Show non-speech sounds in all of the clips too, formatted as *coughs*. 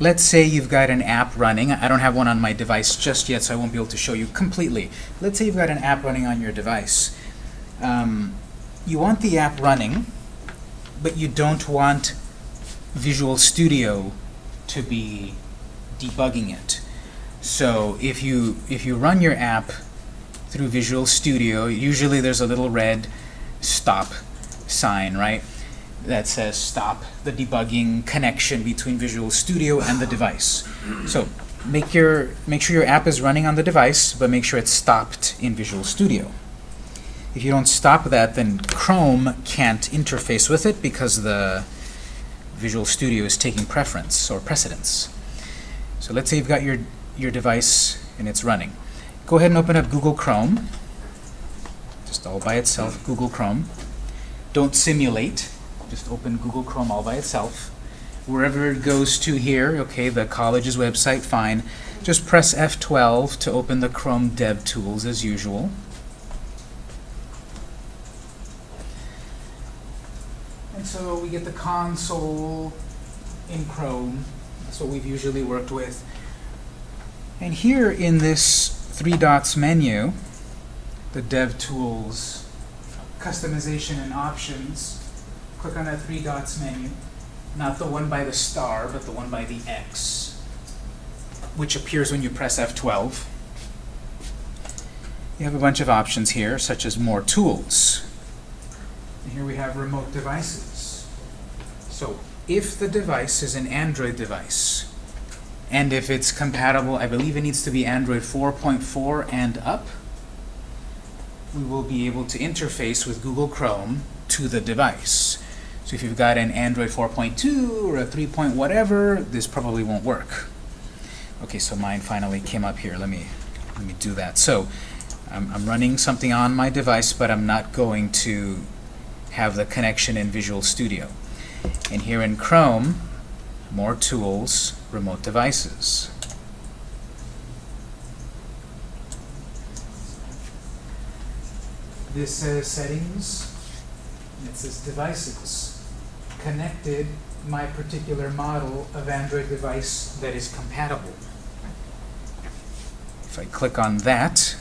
let's say you've got an app running. I don't have one on my device just yet, so I won't be able to show you completely. Let's say you've got an app running on your device. Um, you want the app running, but you don't want Visual Studio to be debugging it. So if you if you run your app through Visual Studio, usually there's a little red stop sign, right? That says stop the debugging connection between Visual Studio and the device. So make your make sure your app is running on the device, but make sure it's stopped in Visual Studio. If you don't stop that, then Chrome can't interface with it because the Visual Studio is taking preference or precedence. So let's say you've got your, your device and it's running. Go ahead and open up Google Chrome, just all by itself, Google Chrome. Don't simulate, just open Google Chrome all by itself. Wherever it goes to here, okay, the college's website, fine. Just press F12 to open the Chrome Dev Tools as usual. And so we get the console in Chrome. That's what we've usually worked with. And here in this three dots menu, the DevTools customization and options, click on that three dots menu. Not the one by the star, but the one by the X, which appears when you press F12. You have a bunch of options here, such as more tools. And here we have remote devices. So if the device is an Android device, and if it's compatible, I believe it needs to be Android 4.4 and up, we will be able to interface with Google Chrome to the device. So if you've got an Android 4.2 or a 3. Point whatever, this probably won't work. Okay, so mine finally came up here. Let me let me do that. So I'm, I'm running something on my device, but I'm not going to have the connection in Visual Studio. And here in Chrome, more tools, remote devices. This says settings, and it says devices. Connected my particular model of Android device that is compatible. If I click on that,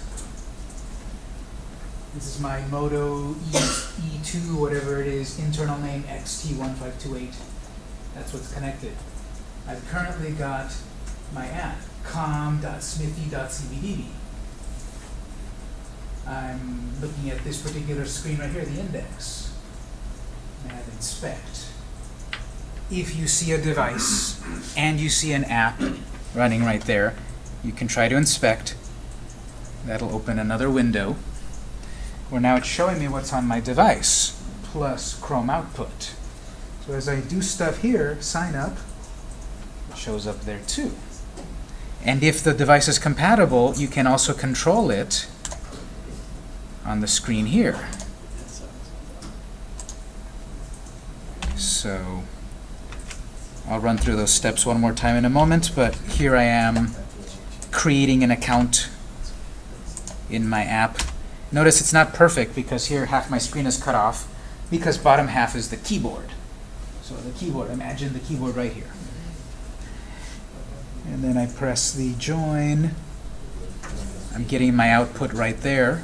this is my Moto e, E2, whatever it is, internal name XT1528. That's what's connected. I've currently got my app, com.smithy.cbdb. I'm looking at this particular screen right here, the index. Have inspect. If you see a device and you see an app running right there, you can try to inspect. That'll open another window where now it's showing me what's on my device plus Chrome output. So as I do stuff here, sign up, it shows up there too. And if the device is compatible, you can also control it on the screen here. So I'll run through those steps one more time in a moment, but here I am creating an account in my app. Notice it's not perfect because here half my screen is cut off because bottom half is the keyboard. So the keyboard, imagine the keyboard right here. And then I press the join. I'm getting my output right there.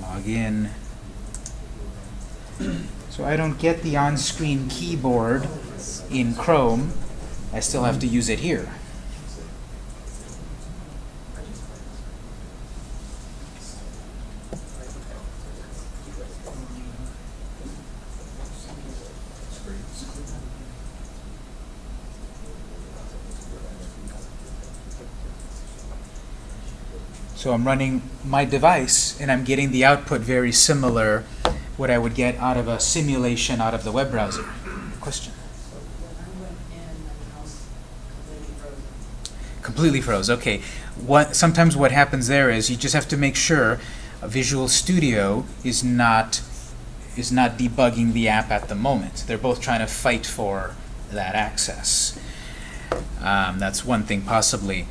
Log in. *clears throat* So I don't get the on-screen keyboard in Chrome. I still have to use it here. So I'm running my device, and I'm getting the output very similar what I would get out of a simulation out of the web browser. Question? Completely froze. Okay. What sometimes what happens there is you just have to make sure Visual Studio is not is not debugging the app at the moment. They're both trying to fight for that access. Um, that's one thing possibly.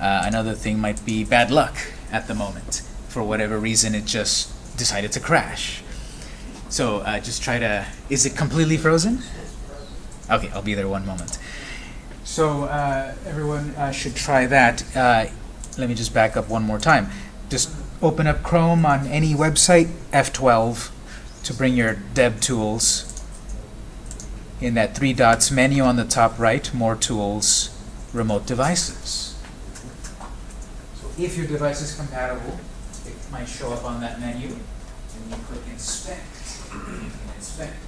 Uh, another thing might be bad luck at the moment. For whatever reason, it just decided to crash. So uh, just try to, is it completely frozen? Okay, I'll be there one moment. So uh, everyone uh, should try that. Uh, let me just back up one more time. Just open up Chrome on any website, F12, to bring your dev tools. In that three dots menu on the top right, more tools, remote devices. So if your device is compatible, it might show up on that menu, and you click inspect. You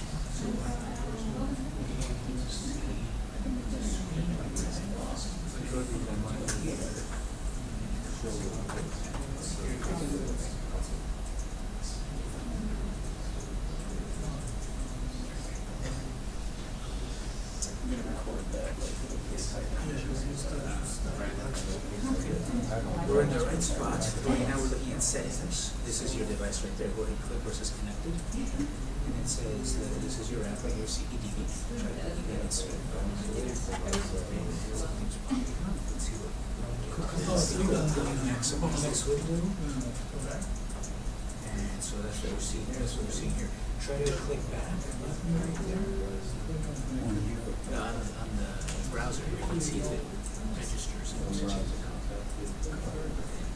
We're in the right spot. Right now we're looking at settings. This is your device right there. Go ahead and click And it says that this is your app right here, CBDB. Get it straight. Maximize. And so that's what we're seeing here. That's what we're seeing here. Try to click back. No, on, the- on the browser, you can see it registers.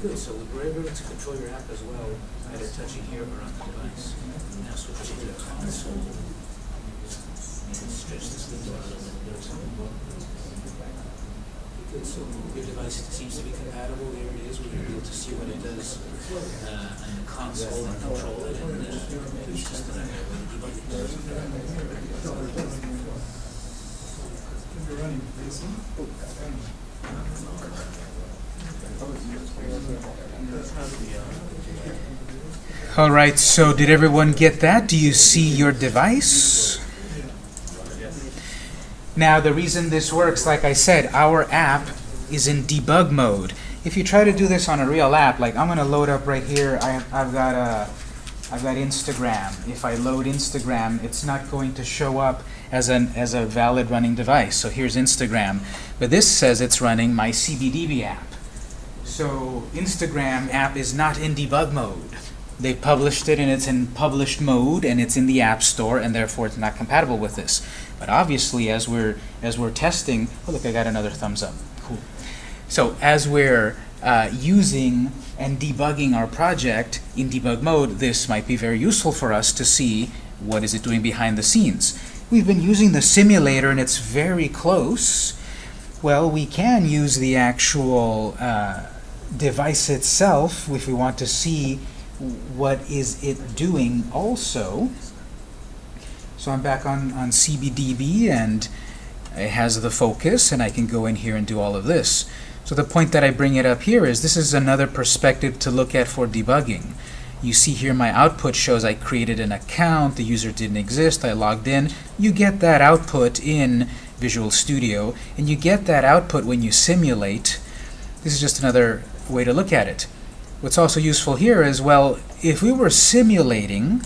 Good, so we're able to control your app as well, either touching here or on the device. Now switch to the console. Maybe stretch this window out a little bit. Good, so your device seems to be compatible, there it is, we're able to see what it does uh, on the console and control it, and uh, it's just another way to debug it. All right, so did everyone get that? Do you see your device? Now, the reason this works, like I said, our app is in debug mode. If you try to do this on a real app, like I'm going to load up right here, I, I've got a, I've got Instagram. If I load Instagram, it's not going to show up as an as a valid running device. So here's Instagram, but this says it's running my CBDB app. So Instagram app is not in debug mode. They published it and it's in published mode and it's in the App Store and therefore it's not compatible with this. But obviously as we're as we're testing, oh look, I got another thumbs up. Cool. So as we're uh, using and debugging our project in debug mode, this might be very useful for us to see what is it doing behind the scenes. We've been using the simulator and it's very close. Well, we can use the actual uh, device itself if we want to see what is it doing also. So I'm back on, on CBDB and it has the focus and I can go in here and do all of this. So the point that I bring it up here is this is another perspective to look at for debugging. You see here my output shows I created an account, the user didn't exist, I logged in. You get that output in Visual Studio, and you get that output when you simulate. This is just another way to look at it. What's also useful here is, well, if we were simulating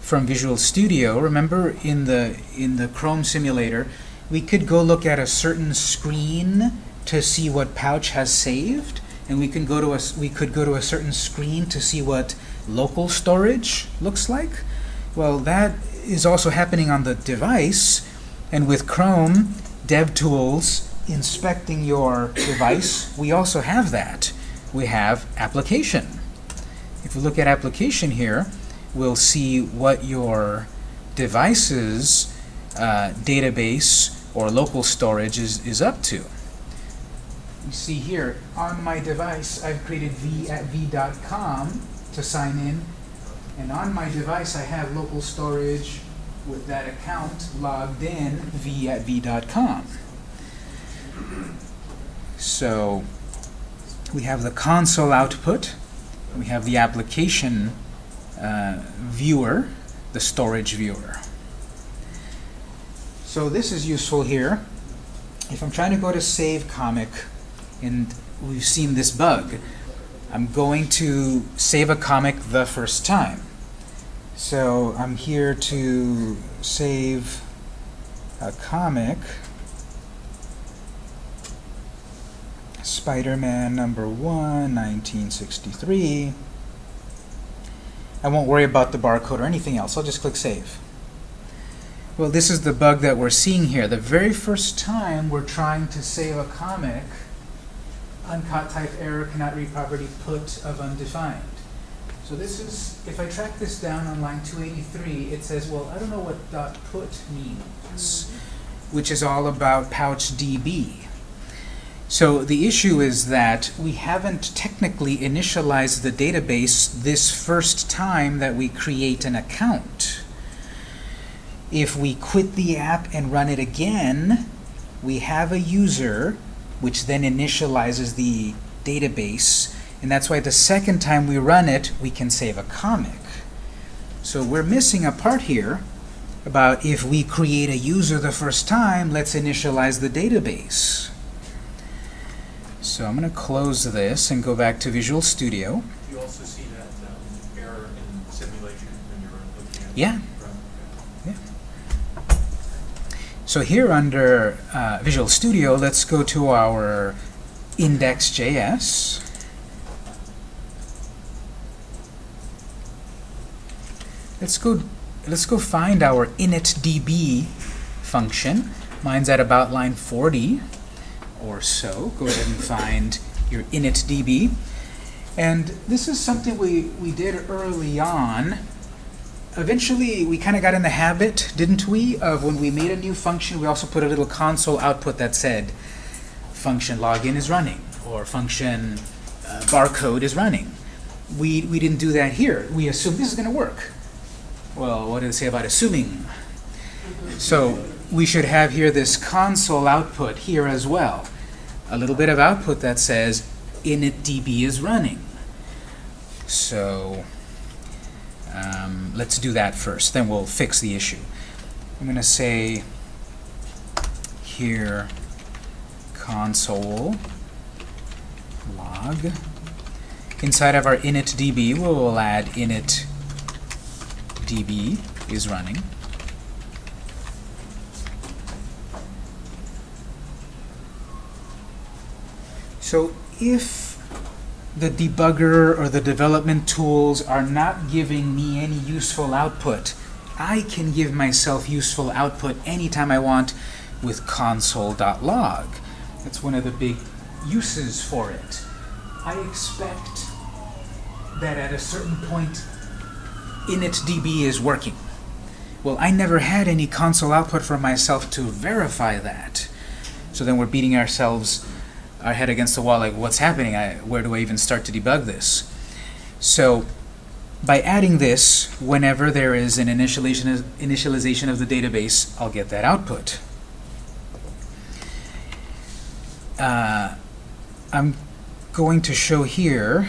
from Visual Studio, remember in the, in the Chrome simulator, we could go look at a certain screen to see what Pouch has saved, and we can go to a we could go to a certain screen to see what local storage looks like. Well, that is also happening on the device, and with Chrome DevTools inspecting your *coughs* device, we also have that. We have application. If we look at application here, we'll see what your device's uh, database or local storage is, is up to you see here, on my device, I've created v at v.com to sign in. And on my device, I have local storage with that account logged in v at v.com. So we have the console output. We have the application uh, viewer, the storage viewer. So this is useful here. If I'm trying to go to save comic, and we've seen this bug. I'm going to save a comic the first time. So I'm here to save a comic, Spider-Man number 1, 1963. I won't worry about the barcode or anything else. I'll just click Save. Well, this is the bug that we're seeing here. The very first time we're trying to save a comic, uncaught type error cannot read property put of undefined. So this is, if I track this down on line 283, it says, well, I don't know what dot put means, which is all about PouchDB. So the issue is that we haven't technically initialized the database this first time that we create an account. If we quit the app and run it again, we have a user which then initializes the database. And that's why the second time we run it, we can save a comic. So we're missing a part here about if we create a user the first time, let's initialize the database. So I'm going to close this and go back to Visual Studio. You also see that um, error in simulation when you're looking at Yeah. So here under uh, Visual Studio, let's go to our index.js. Let's go let's go find our initdb function. Mine's at about line 40 or so. Go ahead and find your initdb. And this is something we, we did early on eventually we kind of got in the habit, didn't we, of when we made a new function, we also put a little console output that said function login is running or function uh, barcode is running. We, we didn't do that here. We assumed this is going to work. Well, what did it say about assuming? So we should have here this console output here as well. A little bit of output that says initdb is running. So um, let's do that first, then we'll fix the issue. I'm going to say here console log. Inside of our initdb, we will add initdb is running. So if the debugger or the development tools are not giving me any useful output. I can give myself useful output anytime I want with console.log. That's one of the big uses for it. I expect that at a certain point initdb is working. Well, I never had any console output for myself to verify that. So then we're beating ourselves, our head against the wall, like, what's happening? I, where do I even start to debug this? So by adding this, whenever there is an initialization, initialization of the database, I'll get that output. Uh, I'm going to show here,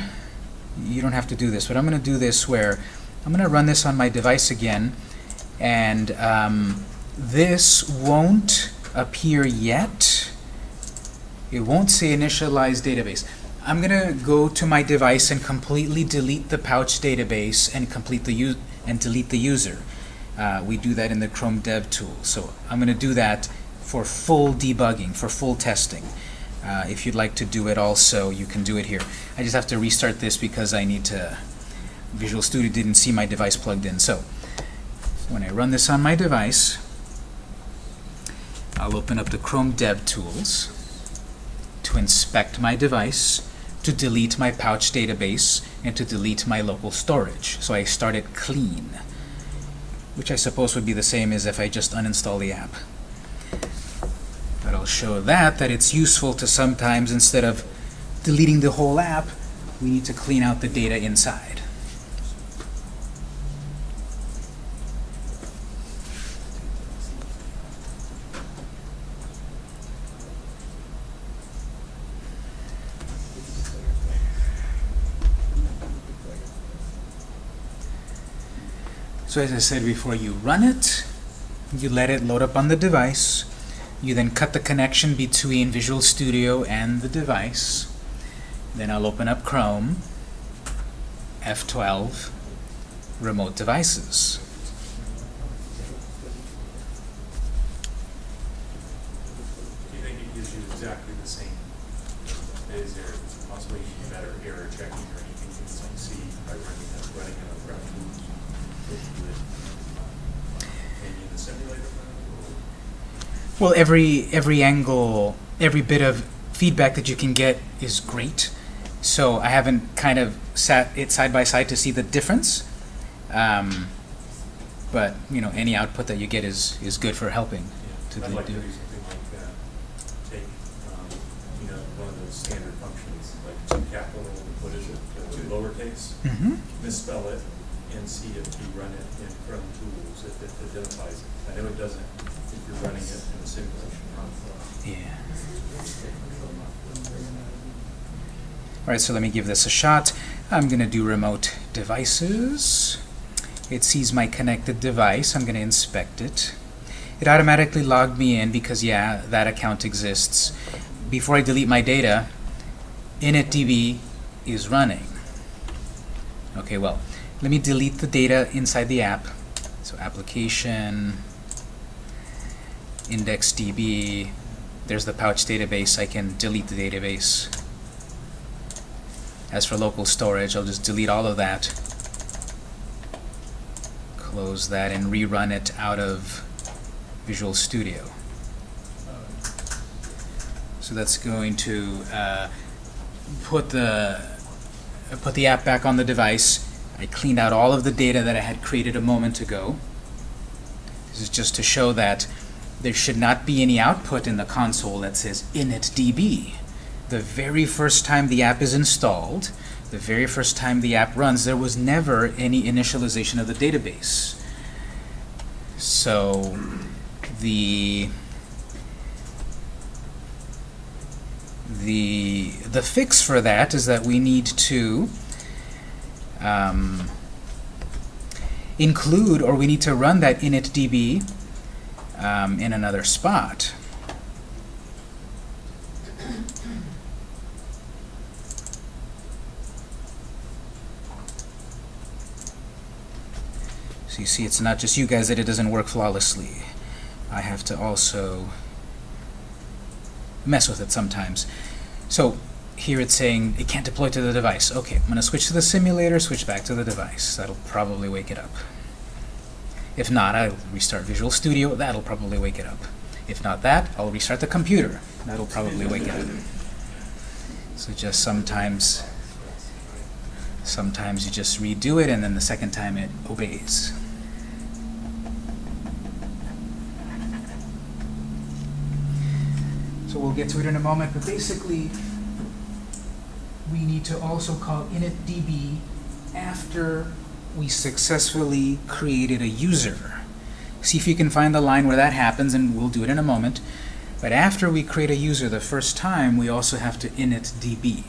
you don't have to do this, but I'm going to do this where I'm going to run this on my device again, and um, this won't appear yet. It won't say initialize database. I'm going to go to my device and completely delete the pouch database and complete the and delete the user. Uh, we do that in the Chrome Dev tool. So I'm going to do that for full debugging, for full testing. Uh, if you'd like to do it also, you can do it here. I just have to restart this because I need to. Visual Studio didn't see my device plugged in. So when I run this on my device, I'll open up the Chrome Dev Tools to inspect my device, to delete my pouch database, and to delete my local storage. So I start it clean, which I suppose would be the same as if I just uninstall the app. But I'll show that, that it's useful to sometimes, instead of deleting the whole app, we need to clean out the data inside. So as I said before, you run it, you let it load up on the device, you then cut the connection between Visual Studio and the device. Then I'll open up Chrome, F12, Remote Devices. Do you think it gives you exactly the same? Is there possibly better error checking or anything you can see by running running a graph Well, every every angle, every bit of feedback that you can get is great. So I haven't kind of sat it side by side to see the difference. Um, but you know, any output that you get is is good for helping. to I'd do- like to do- do something like, uh, take, um, you know, one of those standard functions, like two capital, what is it, two lowercase, Mhm. misspell it, and see if you run it in Chrome Tools, if it identifies it. I know it doesn't if you're running it in a simulation. Yeah. All right, so let me give this a shot. I'm going to do remote devices. It sees my connected device. I'm going to inspect it. It automatically logged me in because, yeah, that account exists. Before I delete my data, initdb is running. Okay, well, let me delete the data inside the app. So application, IndexedDB, there's the pouch database. I can delete the database. As for local storage, I'll just delete all of that. Close that and rerun it out of Visual Studio. So that's going to uh, put the put the app back on the device. I cleaned out all of the data that I had created a moment ago. This is just to show that there should not be any output in the console that says initdb. The very first time the app is installed, the very first time the app runs, there was never any initialization of the database. So the the the fix for that is that we need to um, include or we need to run that initdb um, in another spot. So you see, it's not just you guys that it doesn't work flawlessly. I have to also mess with it sometimes. So here it's saying it can't deploy to the device. Okay, I'm going to switch to the simulator, switch back to the device. That'll probably wake it up. If not, I'll restart Visual Studio. That'll probably wake it up. If not that, I'll restart the computer. That'll probably wake it up. So just sometimes, sometimes you just redo it, and then the second time it obeys. So we'll get to it in a moment, but basically, we need to also call initdb after we successfully created a user. See if you can find the line where that happens, and we'll do it in a moment. But after we create a user the first time, we also have to initdb.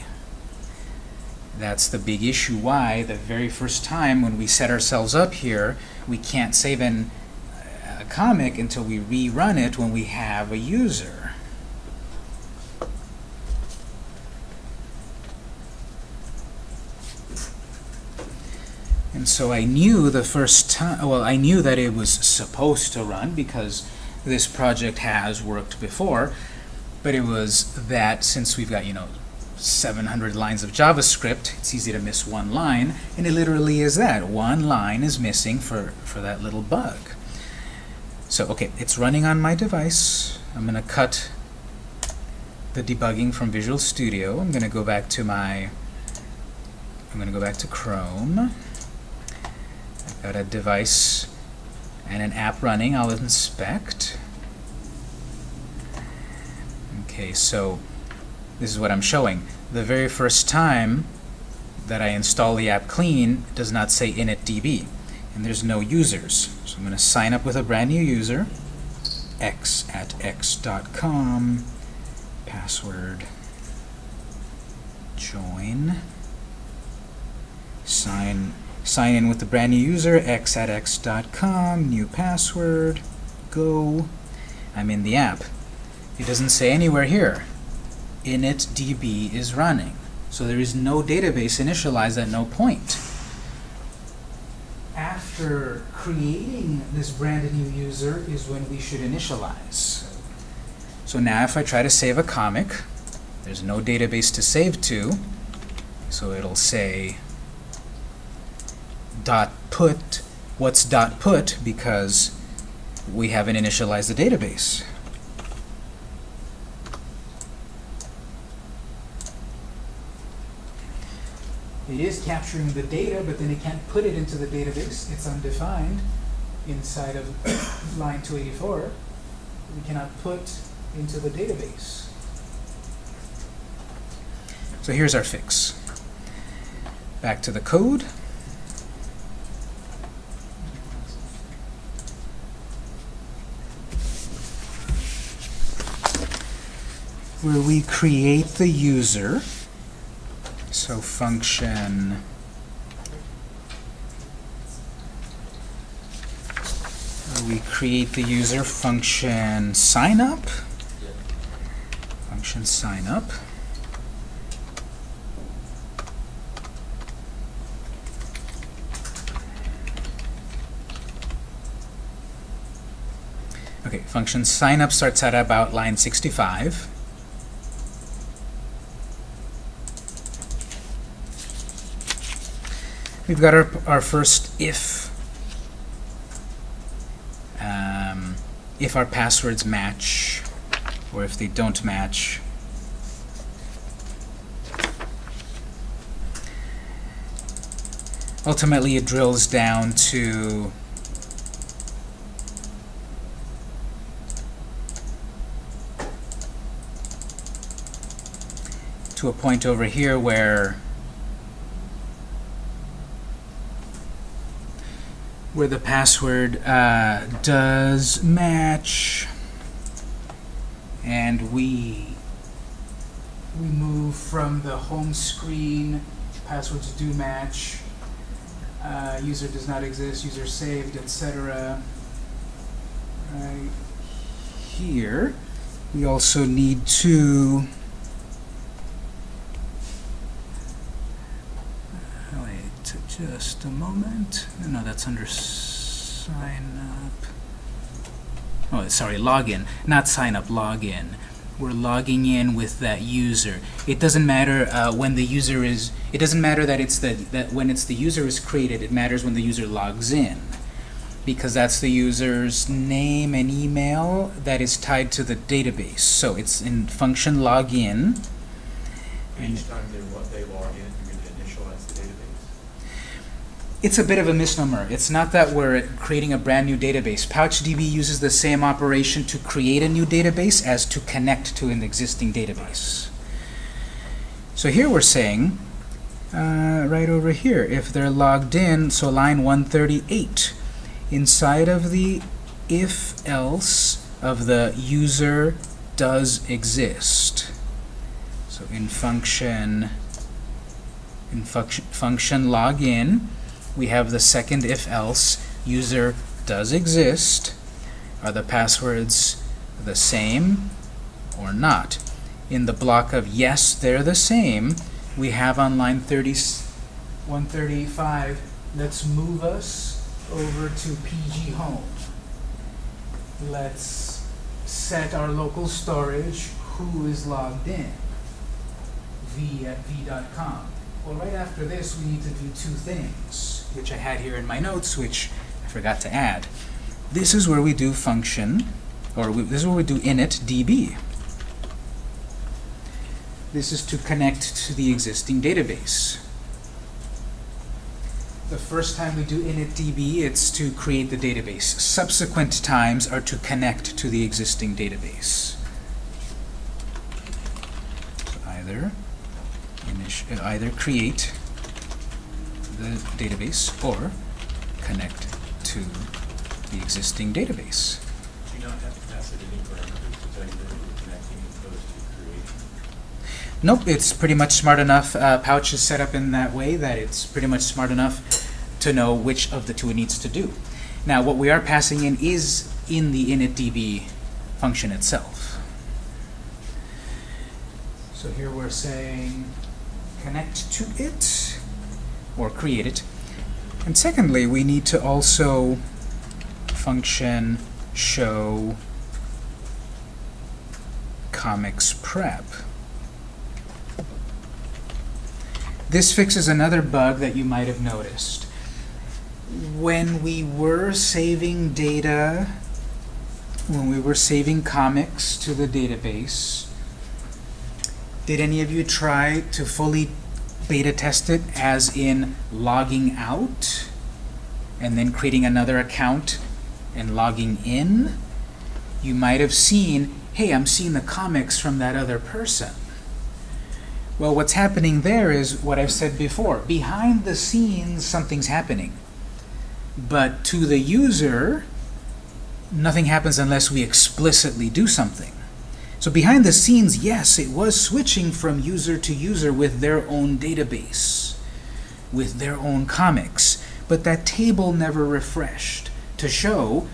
That's the big issue why the very first time when we set ourselves up here, we can't save in a uh, comic until we rerun it when we have a user. And so I knew the first time, well, I knew that it was supposed to run because this project has worked before, but it was that since we've got, you know, 700 lines of JavaScript, it's easy to miss one line, and it literally is that. One line is missing for, for that little bug. So, okay, it's running on my device. I'm going to cut the debugging from Visual Studio. I'm going to go back to my, I'm going to go back to Chrome. Got a device and an app running. I'll inspect. Okay, so this is what I'm showing. The very first time that I install the app clean does not say initdb, and there's no users. So I'm going to sign up with a brand new user, x at x.com, password, join, sign, sign in with the brand new user, x at x.com, new password, go. I'm in the app. It doesn't say anywhere here initdb is running. So there is no database initialized at no point. After creating this brand new user is when we should initialize. So now if I try to save a comic, there's no database to save to, so it'll say dot put, what's dot put because we haven't initialized the database. It is capturing the data, but then it can't put it into the database. It's undefined inside of *coughs* line 284. We cannot put into the database. So here's our fix. Back to the code. Where we create the user. So function we create the user function sign up. Function sign up. Okay, function sign up starts at about line 65. We've got our, our first if. Um, if our passwords match, or if they don't match. Ultimately, it drills down to to a point over here where where the password uh, does match. And we we move from the home screen passwords do match. Uh, user does not exist user saved etc right here we also need to just a moment. No that's under sign up. Oh sorry login. Not sign up login. We're logging in with that user. It doesn't matter uh, when the user is it doesn't matter that it's the that when it's the user is created it matters when the user logs in. Because that's the user's name and email that is tied to the database. So it's in function login. Each time they, they log in, you're going to initialize the database. It's a bit of a misnomer. It's not that we're creating a brand new database. PouchDB uses the same operation to create a new database as to connect to an existing database. So here we're saying, uh, right over here, if they're logged in, so line 138, inside of the if-else of the user does exist. So in function, in function, function login, we have the second if-else, user does exist. Are the passwords the same or not? In the block of yes, they're the same, we have on line 30, 135, let's move us over to PG Home. Let's set our local storage, who is logged in, v at v.com. Well, right after this, we need to do two things, which I had here in my notes, which I forgot to add. This is where we do function, or we, this is where we do init db. This is to connect to the existing database. The first time we do init db, it's to create the database. Subsequent times are to connect to the existing database. So either either create the database or connect to the existing database. Do you not have to pass it any parameters to tell you that you're connecting as opposed to creating? Nope, it's pretty much smart enough. Uh, Pouch is set up in that way that it's pretty much smart enough to know which of the two it needs to do. Now, what we are passing in is in the initdb function itself. So here we're saying connect to it or create it. And secondly, we need to also function show comics prep. This fixes another bug that you might have noticed. When we were saving data, when we were saving comics to the database, did any of you try to fully beta test it as in logging out and then creating another account and logging in? You might have seen, hey, I'm seeing the comics from that other person. Well, what's happening there is what I've said before. Behind the scenes, something's happening. But to the user, nothing happens unless we explicitly do something. So behind the scenes, yes, it was switching from user to user with their own database, with their own comics. But that table never refreshed to show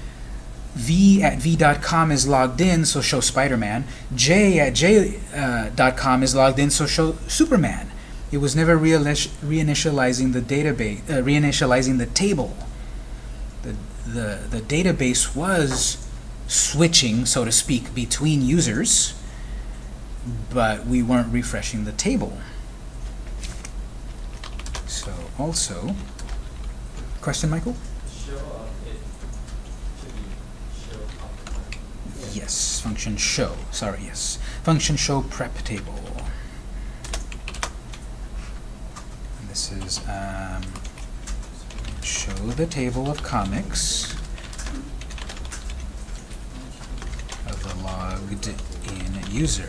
v at v.com is logged in, so show Spider-Man. j at j.com is logged in, so show Superman. It was never reinitializing the database, uh, reinitializing the table. The, the, the database was switching, so to speak, between users, but we weren't refreshing the table. So also, question, Michael? Show up, it should be show up. Yes, function show. Sorry, yes. Function show prep table. And this is um, show the table of comics the logged in user.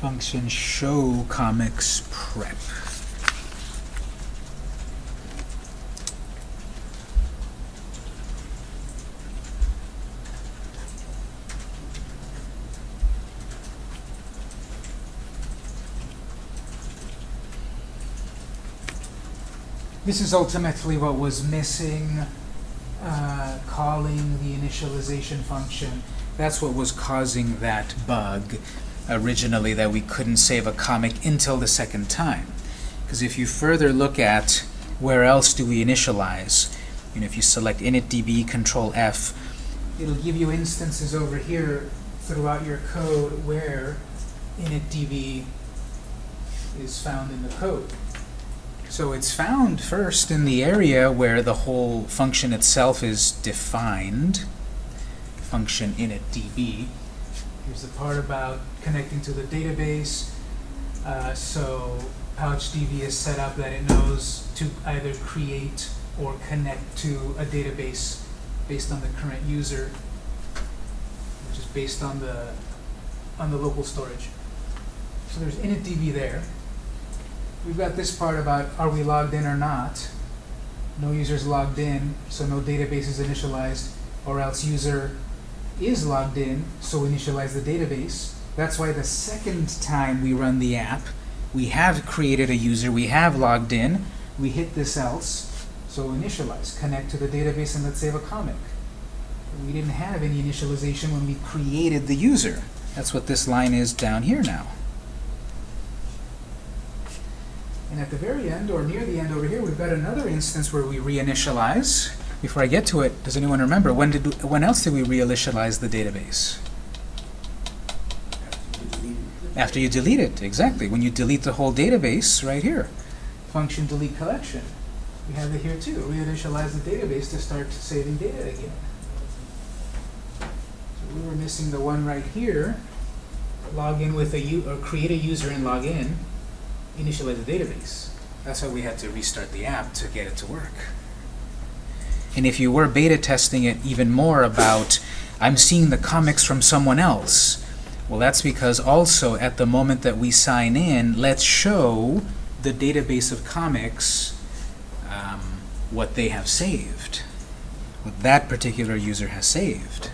Function show comics prep. This is ultimately what was missing, uh, calling the initialization function. That's what was causing that bug originally, that we couldn't save a comic until the second time. Because if you further look at where else do we initialize, you know, if you select initdb, control F, it'll give you instances over here throughout your code where initdb is found in the code. So it's found first in the area where the whole function itself is defined, function initdb. Here's the part about connecting to the database. Uh, so PouchDB is set up that it knows to either create or connect to a database based on the current user, which is based on the, on the local storage. So there's initdb there. We've got this part about are we logged in or not. No user's logged in, so no database is initialized, or else user is logged in, so initialize the database. That's why the second time we run the app, we have created a user, we have logged in, we hit this else, so initialize, connect to the database, and let's save a comic. We didn't have any initialization when we created the user. That's what this line is down here now. And at the very end, or near the end over here, we've got another instance where we reinitialize. Before I get to it, does anyone remember, when, did, when else did we reinitialize the database? After you delete it, exactly. When you delete the whole database, right here. Function delete collection. We have it here too. Reinitialize the database to start saving data again. So we were missing the one right here. Log in with a u or create a user and log in. Initialize the database. That's why we had to restart the app to get it to work. And if you were beta testing it even more about, I'm seeing the comics from someone else, well, that's because also at the moment that we sign in, let's show the database of comics um, what they have saved, what that particular user has saved.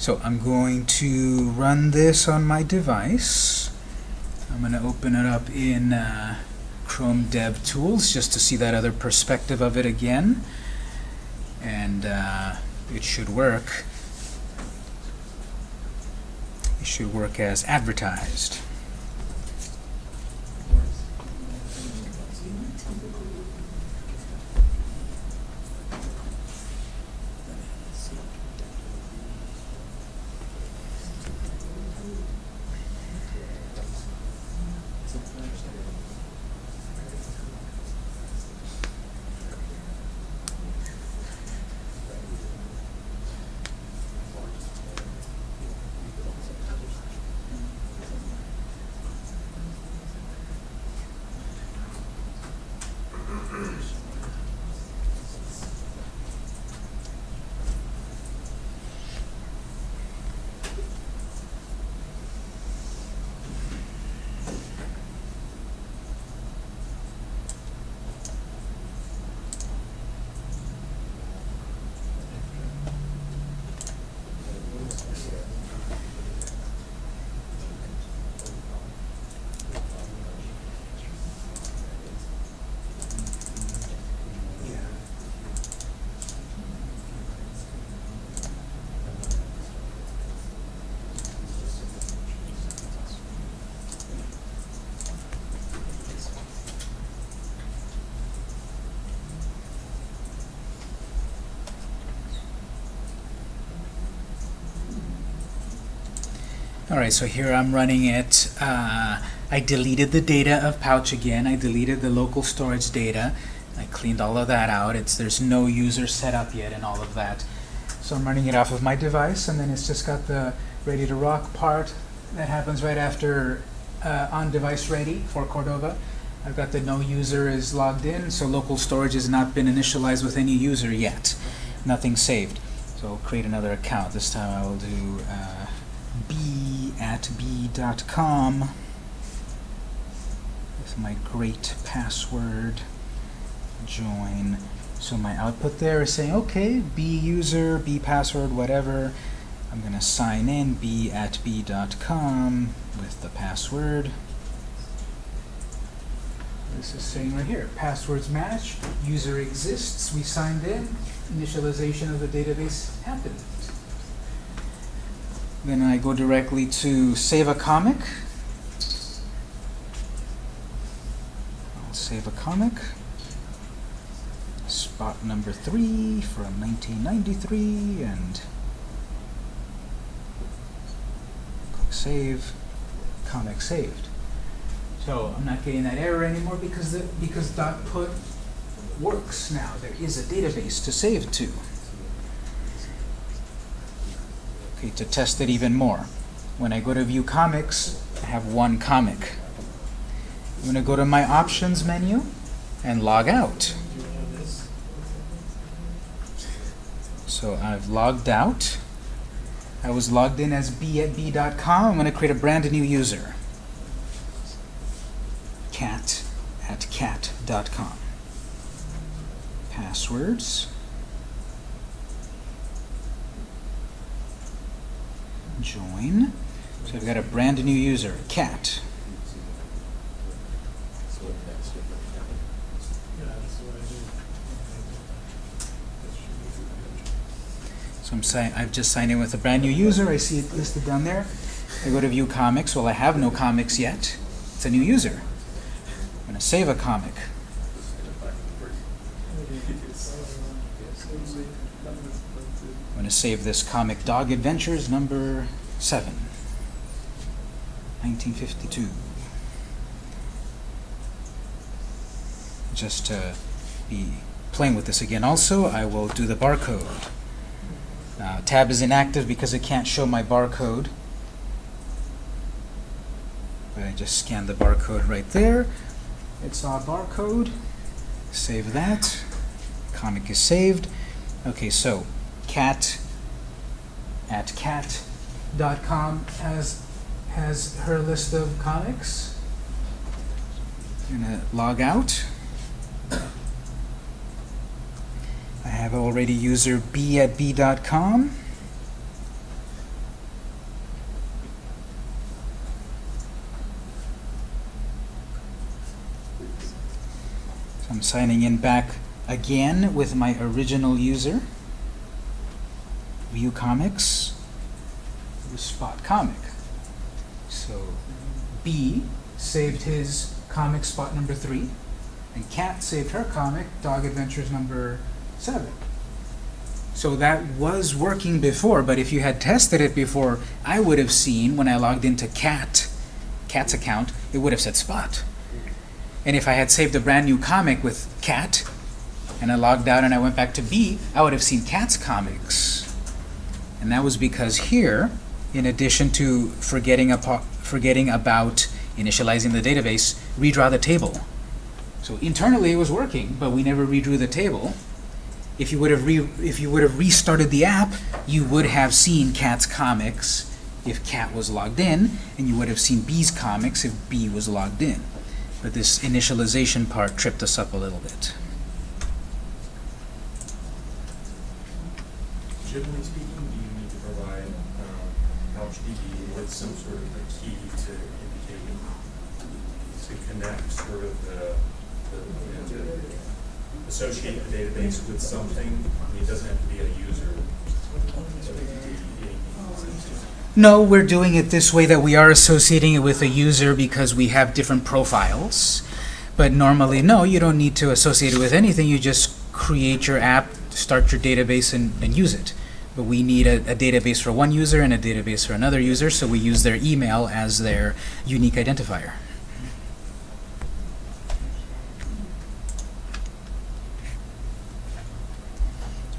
So I'm going to run this on my device. I'm going to open it up in uh, Chrome Dev Tools just to see that other perspective of it again. And uh, it should work. It should work as advertised. All right, so here I'm running it. Uh, I deleted the data of Pouch again. I deleted the local storage data. I cleaned all of that out. It's There's no user set up yet and all of that. So I'm running it off of my device, and then it's just got the ready to rock part that happens right after uh, on device ready for Cordova. I've got the no user is logged in, so local storage has not been initialized with any user yet. Nothing saved. So I'll create another account. This time I will do uh, b.com with my great password join. So my output there is saying, okay, b user, b password, whatever. I'm going to sign in b at b.com with the password. This is saying right here, passwords match, user exists, we signed in, initialization of the database happened. Then I go directly to save a comic. I'll save a comic. Spot number three from 1993 and click save. Comic saved. So I'm not getting that error anymore because the, because dot put works now. There is a database to save to. Okay, to test it even more. When I go to view comics, I have one comic. I'm going to go to my options menu and log out. So I've logged out. I was logged in as b at b.com. I'm going to create a brand new user. cat at cat.com. Passwords. Join. So I've got a brand new user, cat. So I'm saying I've just signed in with a brand new user. I see it listed down there. I go to view comics. Well, I have no comics yet. It's a new user. I'm going to save a comic. I'm going to save this comic Dog Adventures number 7, 1952. Just to be playing with this again also, I will do the barcode. Uh, tab is inactive because it can't show my barcode. But I just scan the barcode right there. It's our barcode. Save that. Comic is saved. Okay, so cat at cat.com has has her list of comics. I'm gonna log out. I have already user b at b.com. So I'm signing in back again with my original user. View comics. Spot comic. So B saved his comic spot number three, and Cat saved her comic, Dog Adventures number seven. So that was working before, but if you had tested it before, I would have seen when I logged into Cat, Cat's account, it would have said Spot. And if I had saved a brand new comic with Cat, and I logged out and I went back to B, I would have seen Cat's comics. And that was because here, in addition to forgetting, forgetting about initializing the database, redraw the table. So internally it was working, but we never redrew the table. If you would have re if you would have restarted the app, you would have seen Cat's comics if Cat was logged in, and you would have seen B's comics if B was logged in. But this initialization part tripped us up a little bit. Generally speaking, do you need to provide um, PouchDB with some sort of a key to indicate, to connect sort of the, the, you know, to associate the database with something? I mean, it doesn't have to be a user. No, we're doing it this way that we are associating it with a user because we have different profiles. But normally, no, you don't need to associate it with anything. You just create your app, start your database, and, and use it. But we need a, a database for one user and a database for another user, so we use their email as their unique identifier.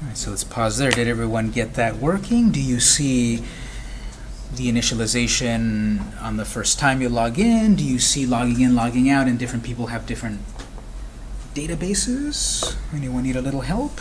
All right, so let's pause there. Did everyone get that working? Do you see the initialization on the first time you log in? Do you see logging in, logging out, and different people have different databases? Anyone need a little help?